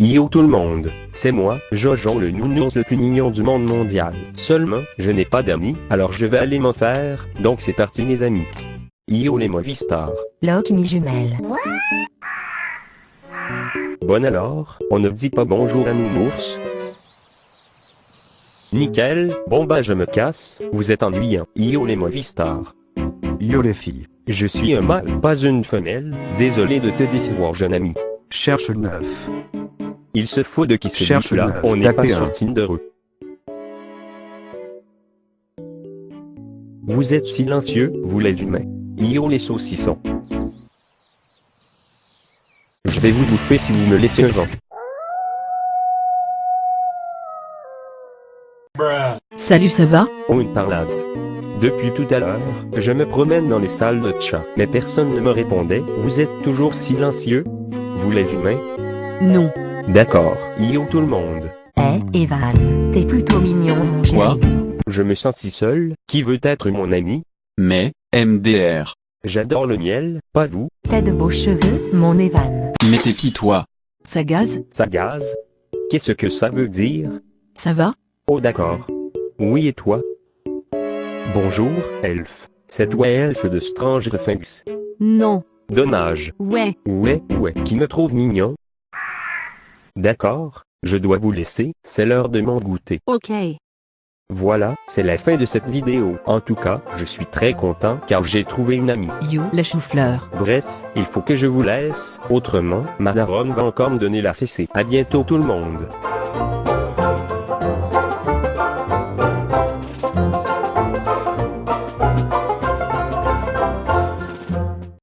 Yo tout le monde, c'est moi, Jojo le nounours le plus mignon du monde mondial. Seulement, je n'ai pas d'amis, alors je vais aller m'en faire, donc c'est parti mes amis. Yo les movie stars. Locke mi-jumelle. Bon alors, on ne dit pas bonjour à nounours Nickel, bon bah je me casse, vous êtes ennuyant. Yo les movie stars. Yo les filles. Je suis un mâle, pas une femelle, désolé de te décevoir jeune ami. Cherche neuf. Il se faut de qui c'est Cherche là, neuf, on n'est pas sur un. Tinder. Vous êtes silencieux, vous les humains. Yo les saucissons. Je vais vous bouffer si vous me laissez un vent. Salut ça va? Oh une parlade. Depuis tout à l'heure, je me promène dans les salles de chat, mais personne ne me répondait. Vous êtes toujours silencieux? Vous les humains? Non. D'accord. Yo tout le monde. Eh, Evan, t'es plutôt mignon mon chéri. Quoi? Je me sens si seul, qui veut être mon ami? Mais, MDR. J'adore le miel, pas vous, T'as de beaux cheveux, mon Evan. Mais t'es qui toi? Ça gaze? Ça gaze? Qu'est-ce que ça veut dire? Ça va? Oh d'accord. Oui et toi? Bonjour, elfe. C'est toi elfe de Stranger Things. Non. Dommage. Ouais. Ouais, ouais, qui me trouve mignon D'accord, je dois vous laisser, c'est l'heure de m'en goûter. Ok. Voilà, c'est la fin de cette vidéo. En tout cas, je suis très content car j'ai trouvé une amie. You, la chou-fleur. Bref, il faut que je vous laisse, autrement, ma daronne va encore me donner la fessée. À bientôt tout le monde.